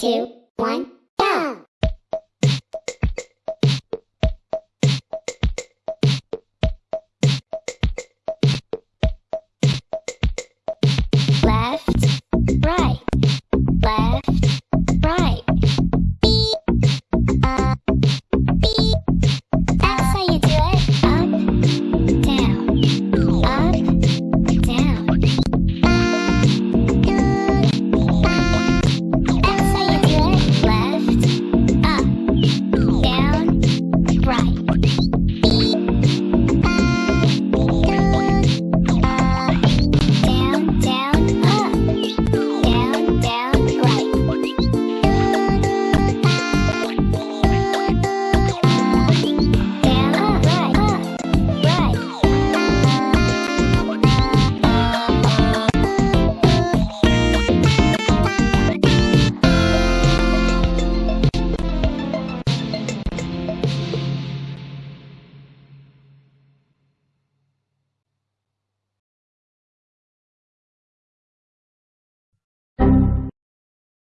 two, one.